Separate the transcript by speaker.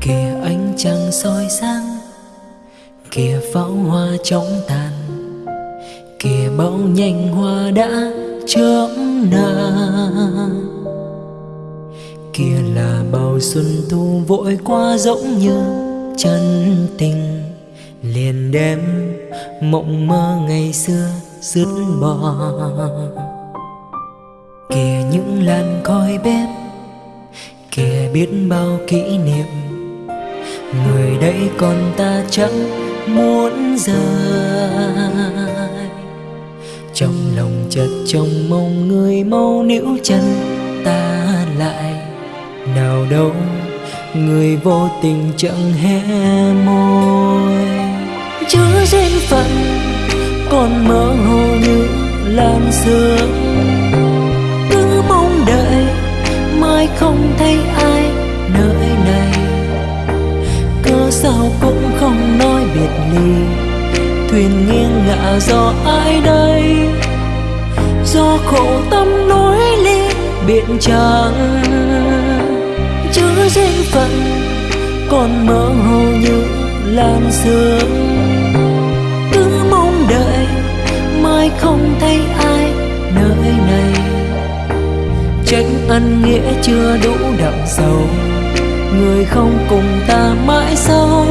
Speaker 1: kìa ánh trăng soi sáng, kìa pháo hoa chóng tàn, kìa bão nhanh hoa đã chớm nở kia là bao xuân thu vội qua giống như chân tình, liền đem mộng mơ ngày xưa dứt bỏ. Kìa những làn khói bếp, kìa biết bao kỷ niệm người đây còn ta chẳng muốn rời. Trong lòng chợt trông mong người mau níu chân ta lại. Nào đâu, người vô tình chẳng hé môi. Chớ duyên phận, còn mơ hồ như làn sương. Nói ly thuyền nghiêng ngả do ai đây? Do khổ tâm nối ly biện chẳng chứa duyên phận còn mơ hồ như làn sương. Cứ mong đợi, mai không thấy ai nơi này. Trách ân nghĩa chưa đủ đậm sầu, người không cùng ta mãi sau.